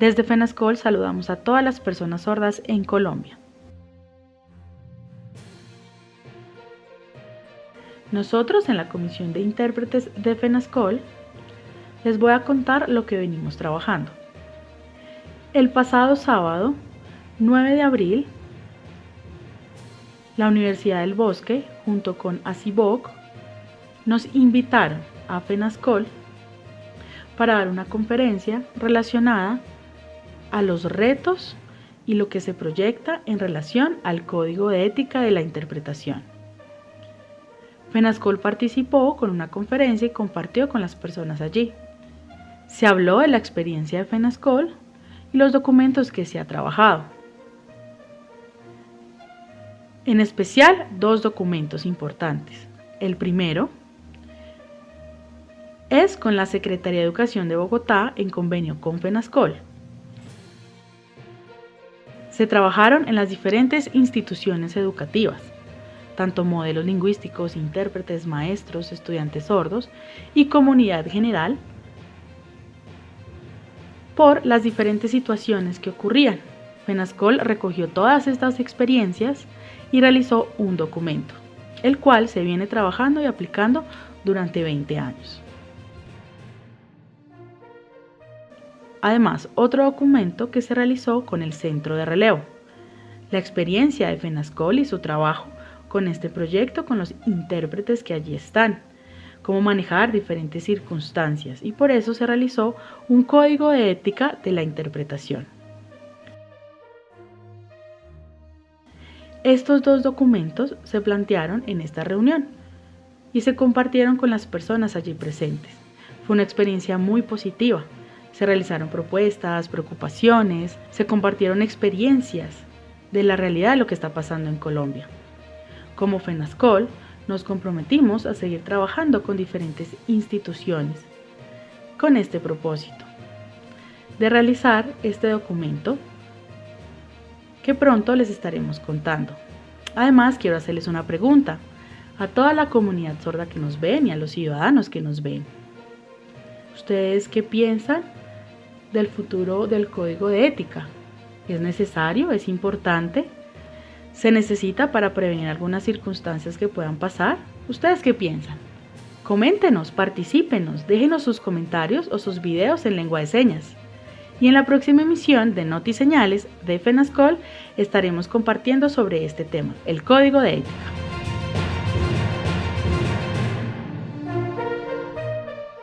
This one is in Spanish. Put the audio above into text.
Desde FENASCOL saludamos a todas las personas sordas en Colombia. Nosotros en la Comisión de Intérpretes de FENASCOL les voy a contar lo que venimos trabajando. El pasado sábado, 9 de abril, la Universidad del Bosque, junto con ACIBOC, nos invitaron a FENASCOL para dar una conferencia relacionada a los retos y lo que se proyecta en relación al Código de Ética de la Interpretación. FENASCOL participó con una conferencia y compartió con las personas allí. Se habló de la experiencia de FENASCOL y los documentos que se ha trabajado. En especial, dos documentos importantes. El primero es con la Secretaría de Educación de Bogotá en convenio con FENASCOL se trabajaron en las diferentes instituciones educativas, tanto modelos lingüísticos, intérpretes, maestros, estudiantes sordos y comunidad general, por las diferentes situaciones que ocurrían. FENASCOL recogió todas estas experiencias y realizó un documento, el cual se viene trabajando y aplicando durante 20 años. Además, otro documento que se realizó con el Centro de Relevo. La experiencia de FENASCOL y su trabajo con este proyecto con los intérpretes que allí están, cómo manejar diferentes circunstancias y por eso se realizó un código de ética de la interpretación. Estos dos documentos se plantearon en esta reunión y se compartieron con las personas allí presentes. Fue una experiencia muy positiva se realizaron propuestas, preocupaciones, se compartieron experiencias de la realidad de lo que está pasando en Colombia. Como FENASCOL, nos comprometimos a seguir trabajando con diferentes instituciones con este propósito, de realizar este documento que pronto les estaremos contando. Además, quiero hacerles una pregunta a toda la comunidad sorda que nos ven y a los ciudadanos que nos ven. ¿Ustedes qué piensan del futuro del código de ética. ¿Es necesario? ¿Es importante? ¿Se necesita para prevenir algunas circunstancias que puedan pasar? ¿Ustedes qué piensan? Coméntenos, particípenos, déjenos sus comentarios o sus videos en lengua de señas. Y en la próxima emisión de Noti Señales de FENASCOL estaremos compartiendo sobre este tema, el código de ética.